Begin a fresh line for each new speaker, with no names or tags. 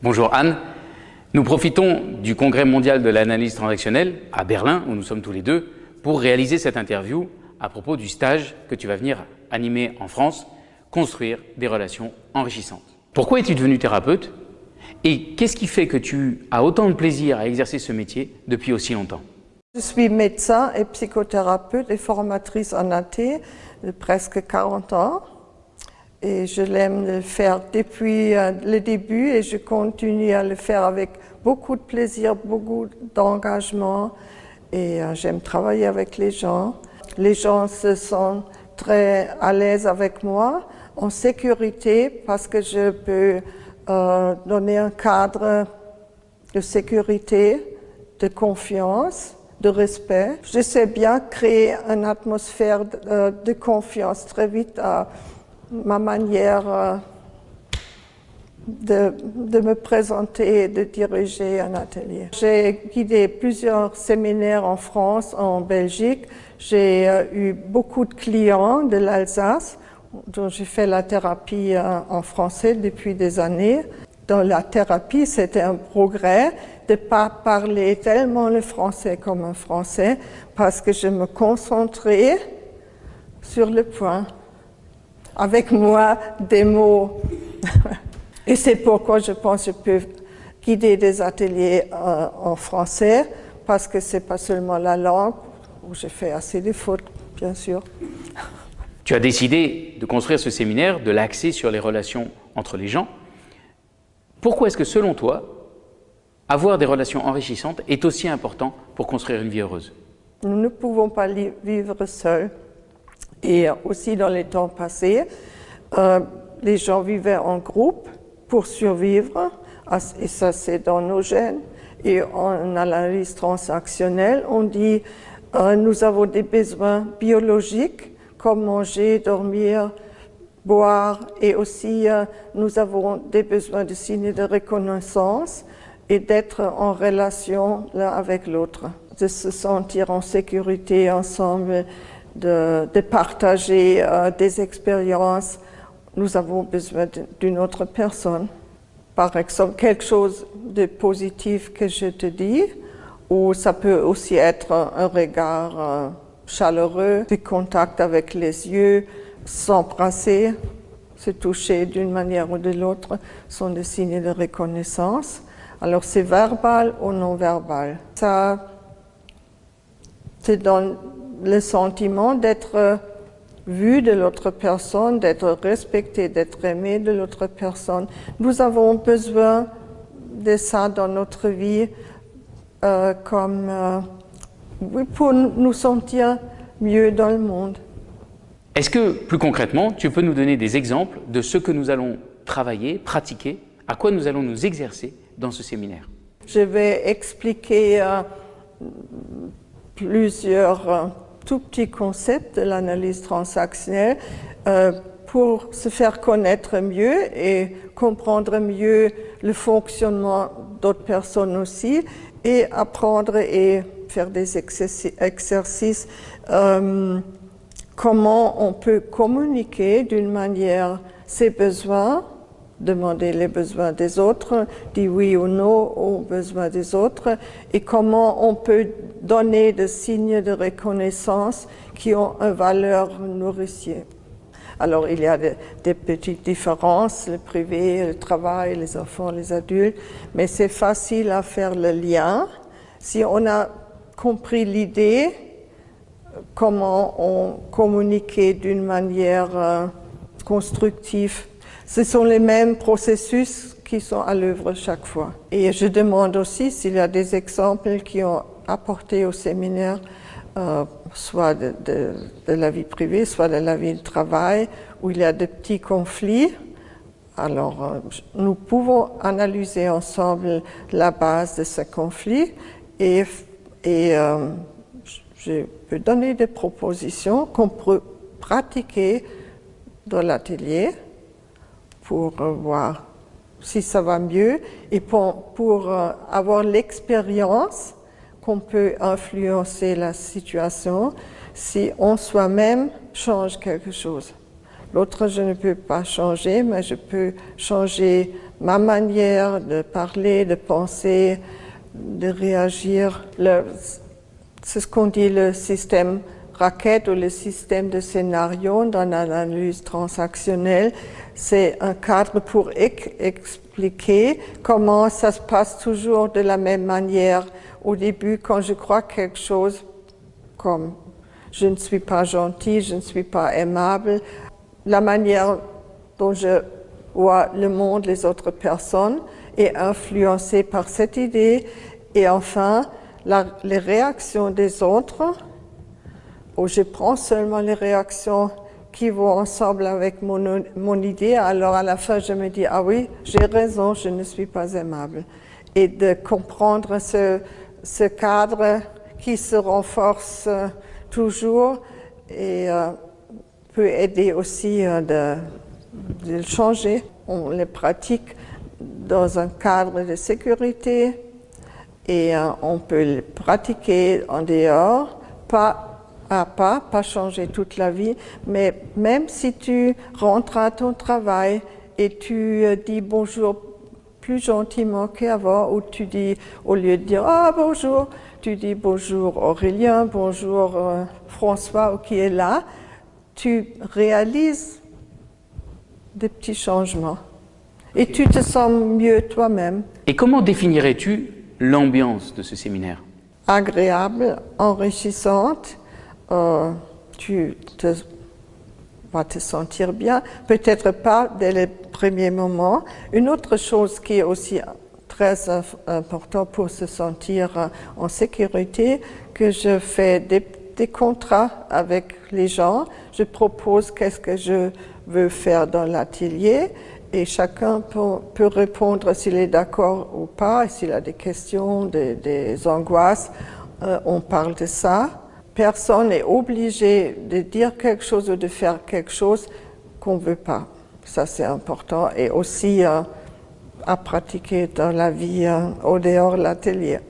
Bonjour Anne. Nous profitons du Congrès mondial de l'analyse transactionnelle à Berlin, où nous sommes tous les deux, pour réaliser cette interview à propos du stage que tu vas venir animer en France, construire des relations enrichissantes. Pourquoi es-tu devenu thérapeute et qu'est-ce qui fait que tu as autant de plaisir à exercer ce métier depuis aussi longtemps?
Je suis médecin et psychothérapeute et formatrice en AT de presque 40 ans. Et je l'aime le faire depuis euh, le début et je continue à le faire avec beaucoup de plaisir, beaucoup d'engagement. Et euh, j'aime travailler avec les gens. Les gens se sentent très à l'aise avec moi, en sécurité, parce que je peux euh, donner un cadre de sécurité, de confiance, de respect. Je sais bien créer une atmosphère de, de confiance très vite à ma manière euh, de, me présenter et de diriger un atelier. J'ai guidé plusieurs séminaires en France, en Belgique. J'ai euh, eu beaucoup de clients de l'Alsace dont j'ai fait la thérapie euh, en français depuis des années. Dans la thérapie, c'était un progrès de ne pas parler tellement le français comme un français parce que je me concentrais sur le point avec moi des mots. Et c'est pourquoi je pense que je peux guider des ateliers euh, en français, parce que c'est pas seulement la langue, où j'ai fait assez de fautes, bien sûr.
Tu as décidé de construire ce séminaire, de l'axer sur les relations entre les gens. Pourquoi est-ce que, selon toi, avoir des relations enrichissantes est aussi important pour construire une vie heureuse?
Nous ne pouvons pas vivre seuls. Et aussi dans les temps passés, euh, les gens vivaient en groupe pour survivre, ah, et ça c'est dans nos gènes. Et en analyse transactionnelle, on dit euh, nous avons des besoins biologiques comme manger, dormir, boire, et aussi euh, nous avons des besoins de signes de reconnaissance et d'être en relation l'un avec l'autre, de se sentir en sécurité ensemble de, partager euh, des expériences, nous avons besoin d'une autre personne. Par exemple, quelque chose de positif que je te dis, ou ça peut aussi être un regard euh, chaleureux, du contact avec les yeux, s'embrasser, se toucher d'une manière ou de l'autre, sont des signes de reconnaissance. Alors c'est verbal ou non verbal? Ça te donne le sentiment d'être vu de l'autre personne, d'être respecté, d'être aimé de l'autre personne. Nous avons besoin de ça dans notre vie euh, comme, euh, pour nous sentir mieux dans le monde.
Est-ce que, plus concrètement, tu peux nous donner des exemples de ce que nous allons travailler, pratiquer, à quoi nous allons nous exercer dans ce séminaire?
Je vais expliquer euh, plusieurs tout petit concept de l'analyse transactionnelle euh, pour se faire connaître mieux et comprendre mieux le fonctionnement d'autres personnes aussi et apprendre et faire des exercices euh, comment on peut communiquer d'une manière ses besoins demander les besoins des autres, dire oui ou non aux besoins des autres, et comment on peut donner des signes de reconnaissance qui ont une valeur nourricière. Alors il y a des, petites différences, le privé, le travail, les enfants, les adultes, mais c'est facile à faire le lien. Si on a compris l'idée, comment on communiquait d'une manière euh, constructive ce sont les mêmes processus qui sont à l'œuvre chaque fois. Et je demande aussi s'il y a des exemples qui ont apporté au séminaire, euh, soit de, la vie privée, soit de la vie de travail, où il y a de petits conflits. Alors, euh, nous pouvons analyser ensemble la base de ce conflit et, et euh, je peux donner des propositions qu'on peut pratiquer dans l'atelier pour voir si ça va mieux et pour, pour euh, avoir l'expérience qu'on peut influencer la situation si on soi-même change quelque chose. L'autre, je ne peux pas changer, mais je peux changer ma manière de parler, de penser, de réagir. C'est ce qu'on dit le système raquette ou le système de scénario dans l'analyse transactionnelle. C'est un cadre pour expliquer comment ça se passe toujours de la même manière. Au début, quand je crois quelque chose comme je ne suis pas gentil, je ne suis pas aimable, la manière dont je vois le monde, les autres personnes, est influencée par cette idée. Et enfin, les réactions des autres, où je prends seulement les réactions qui vont ensemble avec mon, idée, alors à la fin je me dis, ah oui, j'ai raison, je ne suis pas aimable. Et de comprendre ce, cadre qui se renforce euh, toujours et euh, peut aider aussi euh, de, le changer. On les pratique dans un cadre de sécurité et on peut le pratiquer en dehors, pas à pas, pas changer toute la vie, mais même si tu rentres à ton travail et tu euh, dis bonjour plus gentiment qu'avant, ou tu dis, au lieu de dire ah bonjour, tu dis bonjour Aurélien, bonjour euh, François qui est là, tu réalises des petits changements et tu te sens mieux toi-même.
Et comment définirais-tu l'ambiance de ce séminaire?
Agréable, enrichissante euh, tu vas te sentir bien, peut-être pas dès les premiers moments. Une autre chose qui est aussi très importante pour se sentir en sécurité, que je fais des, contrats avec les gens, je propose qu'est-ce que je veux faire dans l'atelier et chacun peut, répondre s'il est d'accord ou pas, s'il a des questions, des, angoisses, euh, on parle de ça personne n'est obligé de dire quelque chose ou de faire quelque chose qu'on ne veut pas. Ça, c'est important. Et aussi euh, à pratiquer dans la vie euh, au dehors de l'atelier.